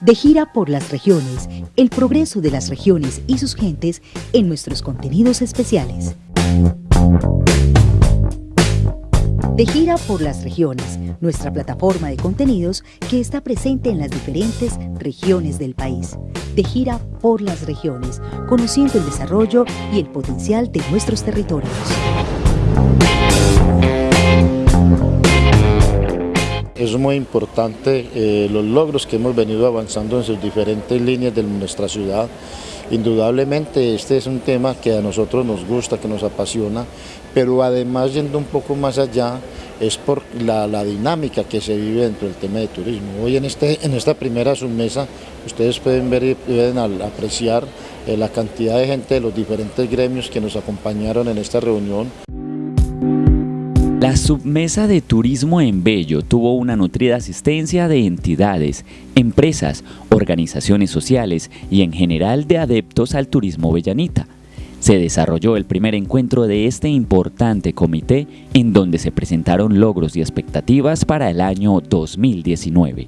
De gira por las regiones, el progreso de las regiones y sus gentes en nuestros contenidos especiales. De gira por las regiones, nuestra plataforma de contenidos que está presente en las diferentes regiones del país. De gira por las regiones, conociendo el desarrollo y el potencial de nuestros territorios. Es muy importante eh, los logros que hemos venido avanzando en sus diferentes líneas de nuestra ciudad. Indudablemente este es un tema que a nosotros nos gusta, que nos apasiona, pero además yendo un poco más allá es por la, dinámica que se vive dentro del tema de turismo. Hoy en, este, en esta primera submesa ustedes pueden ver y pueden apreciar eh, la cantidad de gente de los diferentes gremios que nos acompañaron en esta reunión. La submesa de turismo en Bello tuvo una nutrida asistencia de entidades, empresas, organizaciones sociales y en general de adeptos al turismo bellanita. Se desarrolló el primer encuentro de este importante comité en donde se presentaron logros y expectativas para el año 2019.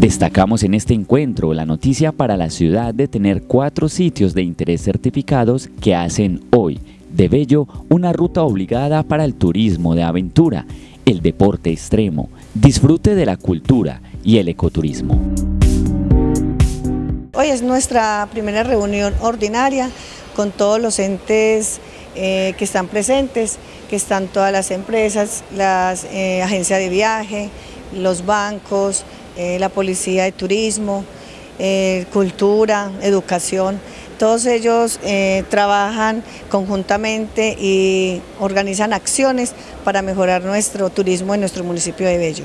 Destacamos en este encuentro la noticia para la ciudad de tener cuatro sitios de interés certificados que hacen hoy de Bello una ruta obligada para el turismo de aventura, el deporte extremo, disfrute de la cultura y el ecoturismo. Hoy es nuestra primera reunión ordinaria con todos los entes eh, que están presentes, que están todas las empresas, las eh, agencias de viaje, los bancos, eh, la policía de turismo, cultura, educación. Todos ellos eh, trabajan conjuntamente y organizan acciones para mejorar nuestro turismo en nuestro municipio de Bello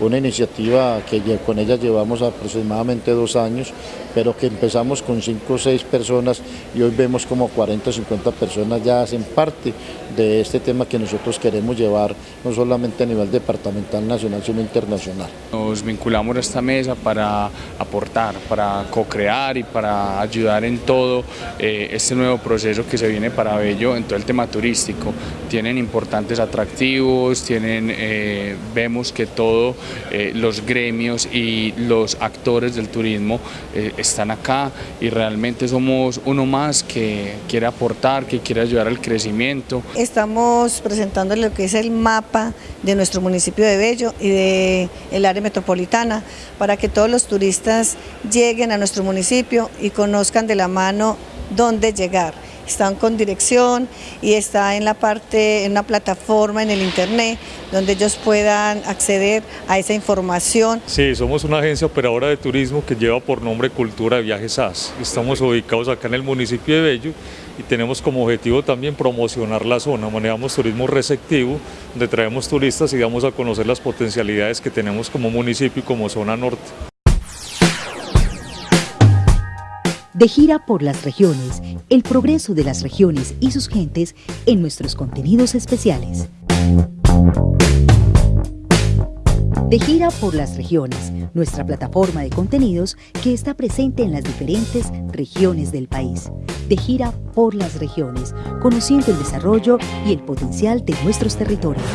una iniciativa que con ella llevamos aproximadamente dos años, pero que empezamos con cinco o seis personas y hoy vemos como 40 o 50 personas ya hacen parte de este tema que nosotros queremos llevar no solamente a nivel departamental, nacional, sino internacional. Nos vinculamos a esta mesa para aportar, para co-crear y para ayudar en todo eh, este nuevo proceso que se viene para Bello en todo el tema turístico. Tienen importantes atractivos, tienen, eh, vemos que todo eh, los gremios y los actores del turismo eh, están acá y realmente somos uno más que quiere aportar, que quiere ayudar al crecimiento. Estamos presentando lo que es el mapa de nuestro municipio de Bello y del el área metropolitana para que todos los turistas lleguen a nuestro municipio y conozcan de la mano dónde llegar están con dirección y está en la parte, en una plataforma en el internet donde ellos puedan acceder a esa información. Sí, somos una agencia operadora de turismo que lleva por nombre Cultura de Viajes SAS. Estamos ubicados acá en el municipio de Bello y tenemos como objetivo también promocionar la zona. Manejamos turismo receptivo, donde traemos turistas y damos a conocer las potencialidades que tenemos como municipio y como zona norte. De gira por las regiones, el progreso de las regiones y sus gentes en nuestros contenidos especiales. De gira por las regiones, nuestra plataforma de contenidos que está presente en las diferentes regiones del país. De gira por las regiones, conociendo el desarrollo y el potencial de nuestros territorios.